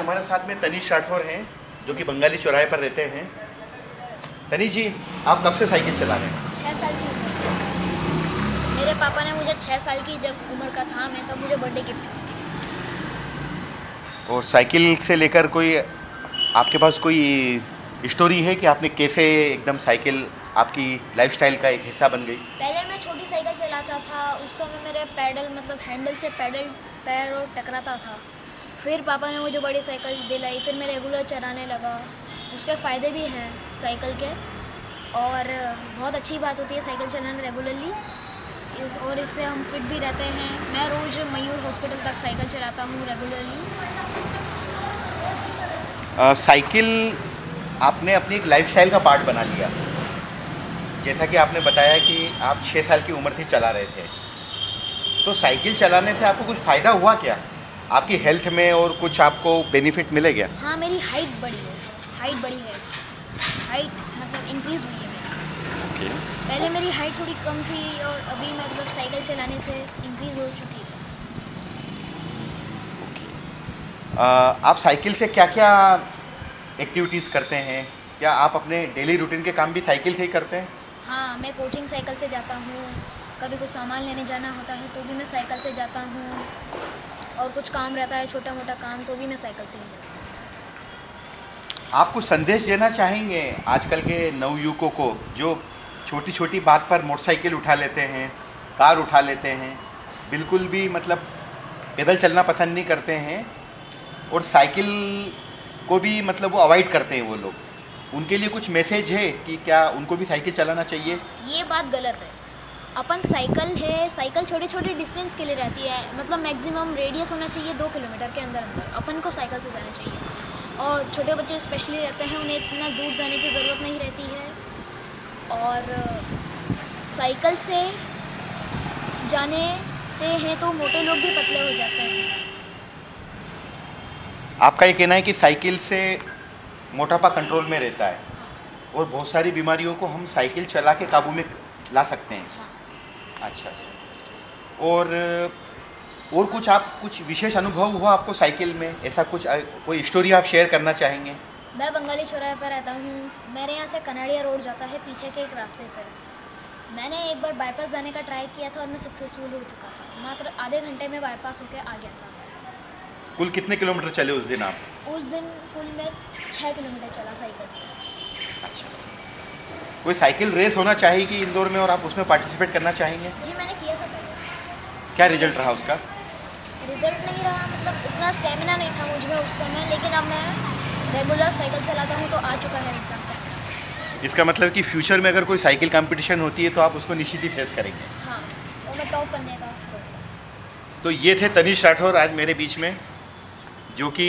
हमारे साथ में तनीश राठौर हैं जो कि बंगाली चौराहे पर रहते हैं। तनीश जी आप कब से साइकिल चला रहे हैं? छः साल की उम्र मेरे पापा ने मुझे छः साल की जब उम्र का था मैं तब मुझे बर्थडे गिफ्ट की और साइकिल से लेकर कोई आपके पास कोई स्टोरी है कि आपने कैसे एकदम साइकिल आपकी लाइफस्टाइल का एक हिस्सा बन गई? पहले मैं छोटी साइकिल चलाता था उस समय मेरे पैडल मतलब हैंडल से पैडल पैर और टकराता था। फिर पापा ने मुझे बड़ी साइकिल दिलाई, फिर मैं रेगुलर चलाने लगा। उसके फ़ायदे भी हैं साइकिल के। और, बहुत अच्छी बात होती है साइकिल चलाना रेगुलरली इस, और इससे हम फिट भी रहते हैं। मैं रोज़ मयूर हॉस्पिटल तक साइकिल चलाता हूँ रेगुलरली साइकिल आपने अपनी एक लाइफस्टाइल का पार्ट बना लिया। जैसा कि आपने बताया कि आप छः साल की उम्र से चला रहे थे। तो साइकिल चलाने से आपको कुछ फ़ायदा हुआ क्या? आपकी हेल्थ में और कुछ आपको बेनिफिट मिले क्या हाँ मेरी हाइट बढ़ी है। हाइट बढ़ी है। हाइट मतलब इंक्रीज़ हुई है मेरी। पहले मेरी हाइट थोड़ी कम थी और अभी मतलब साइकिल चलाने से इंक्रीज़ हो चुकी है। अ, आप साइकिल से क्या क्या एक्टिविटीज़ करते हैं? क्या आप अपने डेली रूटीन के काम भी साइकिल से ही करते हैं? हाँ मैं कोचिंग साइकिल से जाता हूँ। कभी कुछ सामान लेने जाना होता है तो भी मैं साइकिल से जाता हूँ। और कुछ काम रहता है छोटा मोटा काम तो भी मैं साइकिल से ही जाता हूँ। आप कुछ संदेश देना चाहेंगे आजकल के नवयुवकों को जो छोटी छोटी बात पर मोटरसाइकिल उठा लेते हैं कार उठा लेते हैं बिल्कुल भी मतलब पैदल चलना पसंद नहीं करते हैं और साइकिल को भी मतलब वो अवॉइड करते हैं वो लोग। उनके लिए कुछ मैसेज है कि क्या उनको भी साइकिल चलाना चाहिए? ये बात गलत है। अपन साइकिल है साइकिल छोटे छोटे डिस्टेंस के लिए रहती है। मतलब मैक्सिमम रेडियस होना चाहिए दो किलोमीटर के अंदर अंदर। अपन को साइकिल से जाना चाहिए। और छोटे बच्चे स्पेशली रहते हैं उन्हें इतना दूर जाने की ज़रूरत नहीं रहती है। और साइकिल से जाने हैं तो मोटे लोग भी पतले हो जाते हैं। आपका ये कहना है कि साइकिल से मोटापा कंट्रोल में रहता है। और बहुत सारी बीमारियों को हम साइकिल चला के काबू में ला सकते हैं। हाँ। अच्छा अच्छा। और और कुछ आप कुछ विशेष अनुभव हुआ आपको साइकिल में? ऐसा कुछ कोई स्टोरी आप शेयर करना चाहेंगे? मैं बंगाली चौराहे पर रहता हूँ। मेरे यहाँ से कनाडिया रोड जाता है पीछे के एक रास्ते से। मैंने एक बार बाईपास जाने का ट्राई किया था और मैं सक्सेसफुल हो चुका था। मात्र आधे घंटे में बाईपास होकर आ गया था। कुल कितने किलोमीटर चले उस दिन आप? उस दिन कुल मैं छः किलोमीटर चला साइकिल से। अच्छा। कोई साइकिल रेस होना चाहिए इंदौर में और आप उसमें पार्टिसिपेट करना चाहेंगे? जी मैंने किया था। क्या रिज़ल्ट रहा उसका? रिज़ल्ट नहीं रहा मतलब उतना स्टेमिना नहीं था मुझमें उस समय लेकिन अब मैं रेगुलर साइकिल चलाता हूँ तो आ चुका है इतना स्टेमिना इसका मतलब कि फ्यूचर में अगर कोई साइकिल कंपटीशन होती है तो आप उसको निश्चित ही फेस करेंगे? हाँ और मैं टॉप करने का तो ये थे तनिष राठौर आज मेरे बीच में जो कि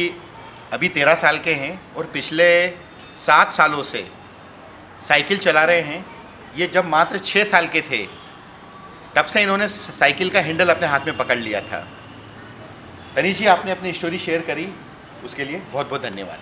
अभी तेरह साल के हैं और पिछले सात सालों से साइकिल चला रहे हैं। ये जब मात्र छः साल के थे, तब से इन्होंने साइकिल का हैंडल अपने हाथ में पकड़ लिया था। तनिष जी, आपने अपनी स्टोरी शेयर करी, उसके लिए बहुत बहुत धन्यवाद।